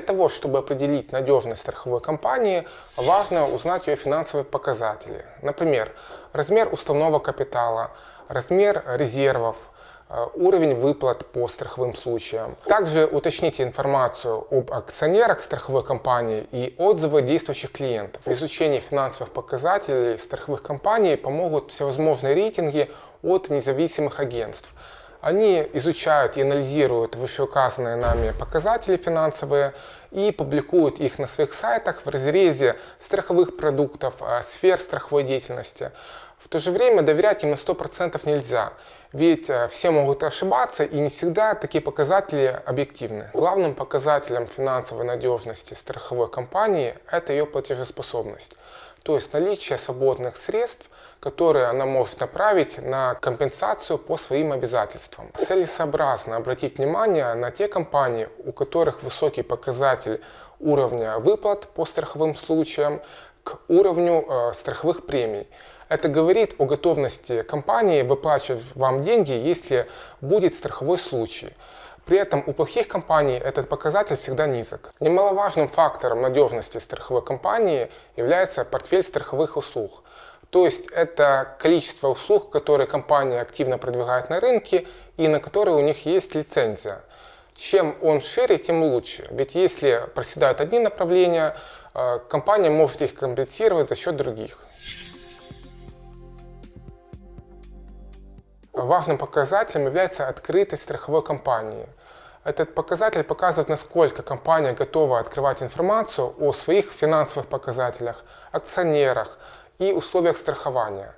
того, чтобы определить надежность страховой компании, важно узнать ее финансовые показатели. Например, размер уставного капитала, размер резервов, э, уровень выплат по страховым случаям. Также уточните информацию об акционерах страховой компании и отзывы действующих клиентов. Изучение финансовых показателей страховых компаний помогут всевозможные рейтинги от независимых агентств. Они изучают и анализируют вышеуказанные нами показатели финансовые и публикуют их на своих сайтах в разрезе страховых продуктов, э, сфер страховой деятельности. В то же время доверять им на 100% нельзя, ведь э, все могут ошибаться и не всегда такие показатели объективны. Главным показателем финансовой надежности страховой компании – это ее платежеспособность, то есть наличие свободных средств – которые она может направить на компенсацию по своим обязательствам. Целесообразно обратить внимание на те компании, у которых высокий показатель уровня выплат по страховым случаям к уровню э, страховых премий. Это говорит о готовности компании выплачивать вам деньги, если будет страховой случай. При этом у плохих компаний этот показатель всегда низок. Немаловажным фактором надежности страховой компании является портфель страховых услуг. То есть это количество услуг, которые компания активно продвигает на рынке и на которые у них есть лицензия. Чем он шире, тем лучше. Ведь если проседают одни направления, э, компания может их компенсировать за счет других. Важным показателем является открытость страховой компании. Этот показатель показывает, насколько компания готова открывать информацию о своих финансовых показателях, акционерах, и условиях страхования.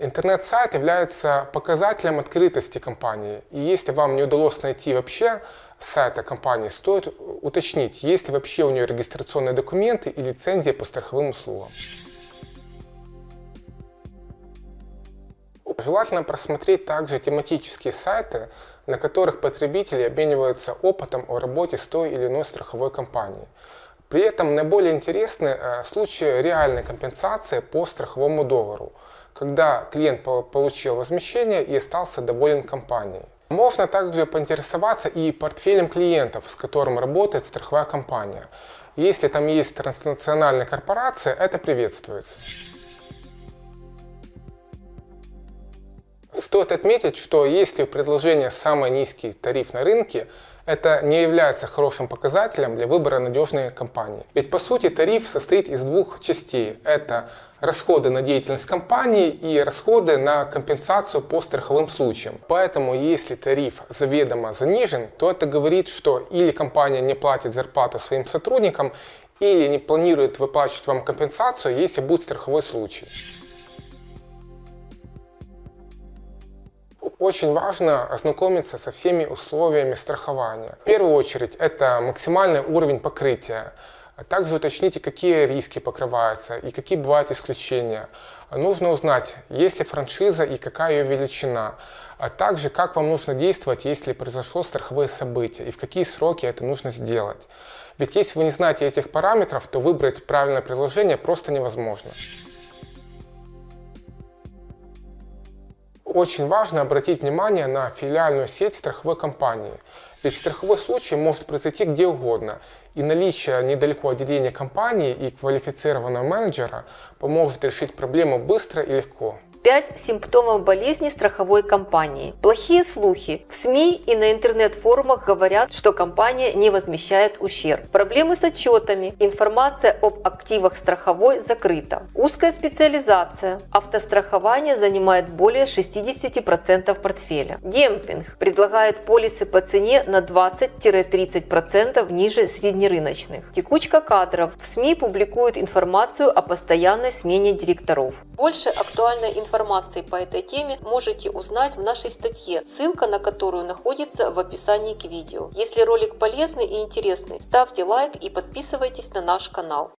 Интернет-сайт является показателем открытости компании. И если вам не удалось найти вообще сайта компании, стоит уточнить, есть ли вообще у нее регистрационные документы и лицензия по страховым услугам. Желательно просмотреть также тематические сайты, на которых потребители обмениваются опытом о работе с той или иной страховой компанией. При этом наиболее интересны э, случаи реальной компенсации по страховому договору, когда клиент получил возмещение и остался доволен компанией. Можно также поинтересоваться и портфелем клиентов, с которым работает страховая компания. Если там есть транснациональная корпорация, это приветствуется. Стоит отметить, что если у предложения самый низкий тариф на рынке, это не является хорошим показателем для выбора надежной компании. Ведь по сути тариф состоит из двух частей. Это расходы на деятельность компании и расходы на компенсацию по страховым случаям. Поэтому если тариф заведомо занижен, то это говорит, что или компания не платит зарплату своим сотрудникам, или не планирует выплачивать вам компенсацию, если будет страховой случай. Очень важно ознакомиться со всеми условиями страхования. В первую очередь это максимальный уровень покрытия. Также уточните, какие риски покрываются и какие бывают исключения. Нужно узнать, есть ли франшиза и какая ее величина. А также, как вам нужно действовать, если произошло страховое событие и в какие сроки это нужно сделать. Ведь если вы не знаете этих параметров, то выбрать правильное предложение просто невозможно. Очень важно обратить внимание на филиальную сеть страховой компании. Ведь страховой случай может произойти где угодно, и наличие недалеко отделения компании и квалифицированного менеджера поможет решить проблему быстро и легко. 5 симптомов болезни страховой компании. Плохие слухи. В СМИ и на интернет-форумах говорят, что компания не возмещает ущерб. Проблемы с отчетами. Информация об активах страховой закрыта. Узкая специализация. Автострахование занимает более 60% портфеля. Демпинг. Предлагает полисы по цене на 20-30% ниже среднерыночных. Текучка кадров. В СМИ публикуют информацию о постоянной смене директоров. Больше актуальной информации информации по этой теме можете узнать в нашей статье, ссылка на которую находится в описании к видео. Если ролик полезный и интересный, ставьте лайк и подписывайтесь на наш канал.